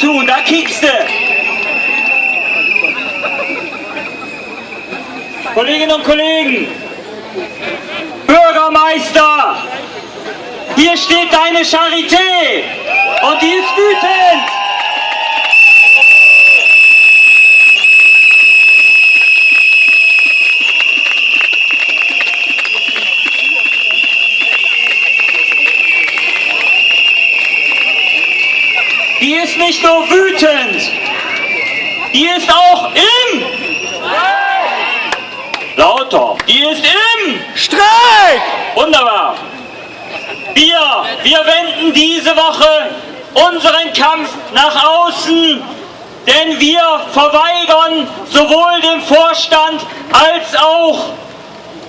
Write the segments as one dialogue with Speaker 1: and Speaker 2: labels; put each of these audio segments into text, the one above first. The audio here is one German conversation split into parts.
Speaker 1: tun, da kiekst du. Kolleginnen und Kollegen, Bürgermeister, hier steht deine Charité und die ist wütend. Die ist nicht nur wütend, die ist auch im Lauter. Die ist im
Speaker 2: Streik!
Speaker 1: Wunderbar. Wir, wir wenden diese Woche unseren Kampf nach außen, denn wir verweigern sowohl dem Vorstand als auch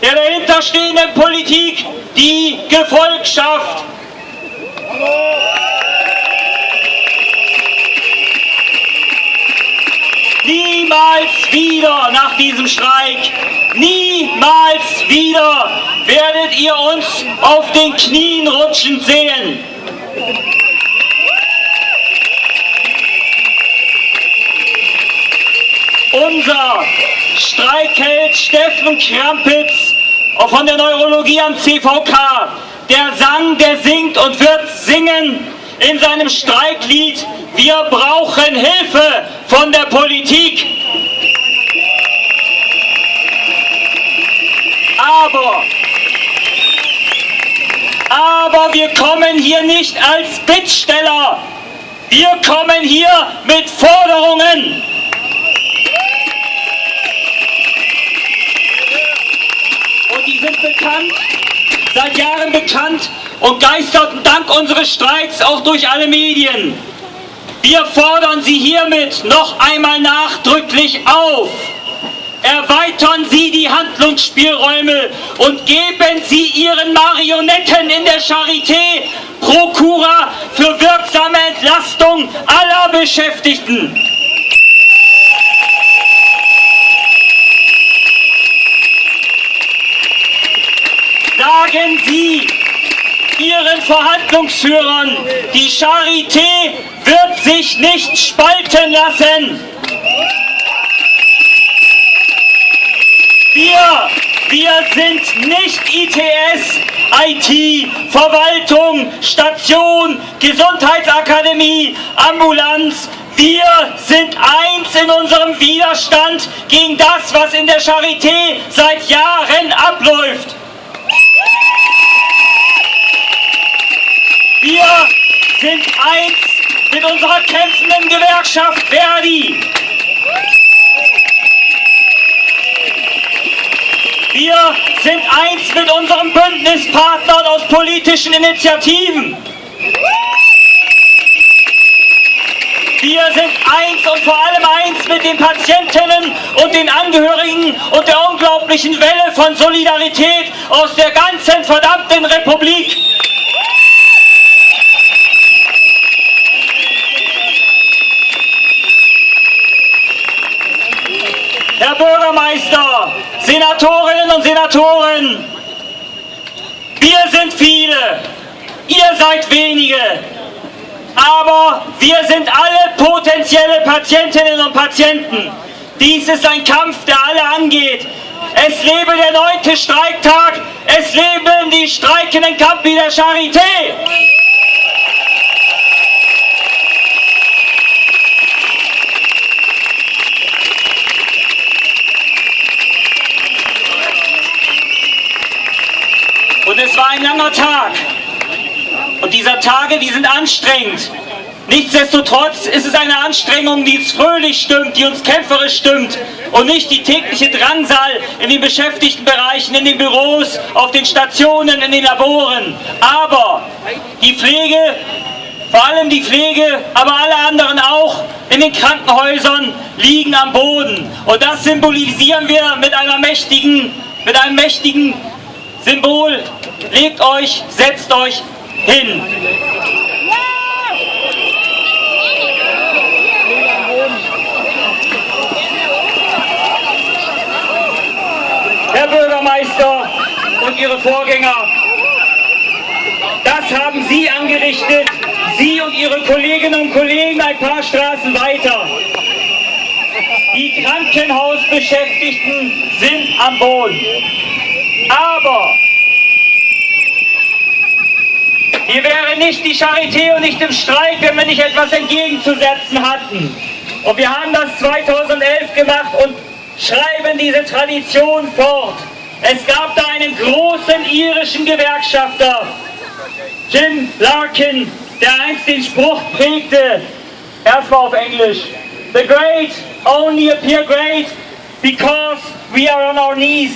Speaker 1: der dahinterstehenden Politik die Gefolgschaft. Niemals wieder nach diesem Streik, niemals wieder werdet ihr uns auf den Knien rutschen sehen. Unser Streikheld Steffen Krampitz von der Neurologie am CVK, der sang, der singt und wird singen in seinem Streiklied, wir brauchen Hilfe von der Politik. Aber, aber wir kommen hier nicht als Bittsteller. Wir kommen hier mit Forderungen. Und die sind bekannt, seit Jahren bekannt und geisterten dank unseres Streiks auch durch alle Medien. Wir fordern Sie hiermit noch einmal nachdrücklich auf. Erweitern Sie die Handlungsspielräume und geben Sie Ihren Marionetten in der Charité Prokura für wirksame Entlastung aller Beschäftigten. Sagen Sie Ihren Verhandlungsführern, die Charité wird sich nicht spalten lassen. Wir, wir sind nicht ITS, IT, Verwaltung, Station, Gesundheitsakademie, Ambulanz. Wir sind eins in unserem Widerstand gegen das, was in der Charité seit Jahren abläuft. Wir sind eins mit unserer kämpfenden Gewerkschaft Verdi. Wir sind eins mit unseren Bündnispartnern aus politischen Initiativen. Wir sind eins und vor allem eins mit den Patientinnen und den Angehörigen und der unglaublichen Welle von Solidarität aus der ganzen verdammten Republik. Herr Bürgermeister, Senatorinnen und Senatoren, wir sind viele, ihr seid wenige, aber wir sind alle potenzielle Patientinnen und Patienten. Dies ist ein Kampf, der alle angeht. Es lebe der neunte Streiktag, es leben die streikenden Kampi der Charité. Und es war ein langer Tag. Und diese Tage, die sind anstrengend. Nichtsdestotrotz ist es eine Anstrengung, die uns fröhlich stimmt, die uns kämpferisch stimmt und nicht die tägliche Drangsal in den Beschäftigtenbereichen, in den Büros, auf den Stationen, in den Laboren. Aber die Pflege, vor allem die Pflege, aber alle anderen auch in den Krankenhäusern liegen am Boden. Und das symbolisieren wir mit einer mächtigen, mit einem mächtigen Symbol. Legt euch, setzt euch hin. Herr Bürgermeister Ihre Vorgänger, das haben Sie angerichtet, Sie und Ihre Kolleginnen und Kollegen ein paar Straßen weiter. Die Krankenhausbeschäftigten sind am Boden. Aber hier wäre nicht die Charité und nicht im Streik, wenn wir nicht etwas entgegenzusetzen hatten. Und wir haben das 2011 gemacht und schreiben diese Tradition fort. Es gab da einen großen irischen Gewerkschafter, Jim Larkin, der einst den Spruch prägte, erstmal auf Englisch, The great only appear great because we are on our knees.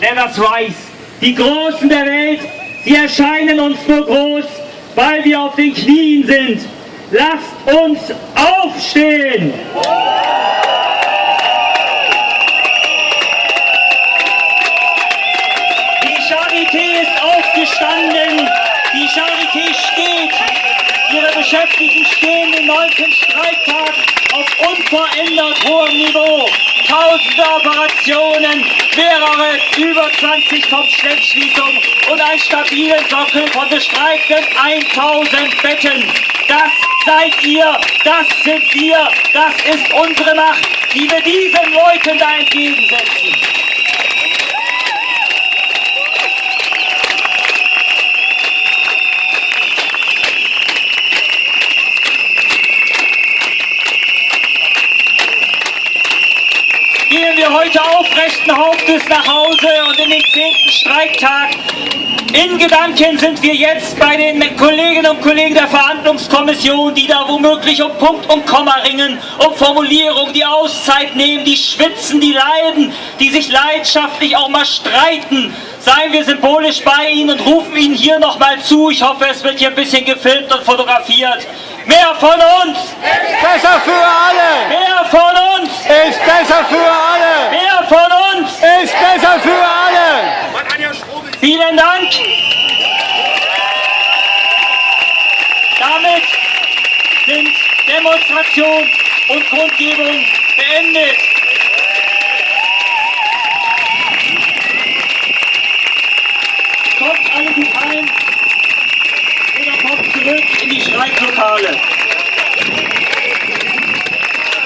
Speaker 1: Let us rise. Die Großen der Welt, sie erscheinen uns nur groß, weil wir auf den Knien sind. Lasst uns aufstehen! Charité ist aufgestanden, die Charité steht, ihre Beschäftigten stehen den neunten Streiktag auf unverändert hohem Niveau. Tausende Operationen, mehrere, über 20 Kopfschleppschließungen und einen stabilen Sockel von bestreikenden 1000 Betten. Das seid ihr, das sind wir, das ist unsere Macht, die wir diesen Leuten da entgegensetzen. Hauptes nach Hause und in den zehnten Streiktag in Gedanken sind wir jetzt bei den Kolleginnen und Kollegen der Verhandlungskommission, die da womöglich um Punkt und Komma ringen, um Formulierung, die Auszeit nehmen, die schwitzen, die leiden, die sich leidenschaftlich auch mal streiten. Seien wir symbolisch bei Ihnen und rufen Ihnen hier nochmal zu. Ich hoffe, es wird hier ein bisschen gefilmt und fotografiert. Mehr von uns!
Speaker 2: Ist besser für alle!
Speaker 1: Mehr von uns!
Speaker 2: Ist besser für alle!
Speaker 1: Mehr von uns!
Speaker 2: Ist besser für alle!
Speaker 1: Vielen Dank! Damit sind Demonstration und Kundgebung beendet. Kommt alle gut heim oder kommt zurück in die Streiklokale.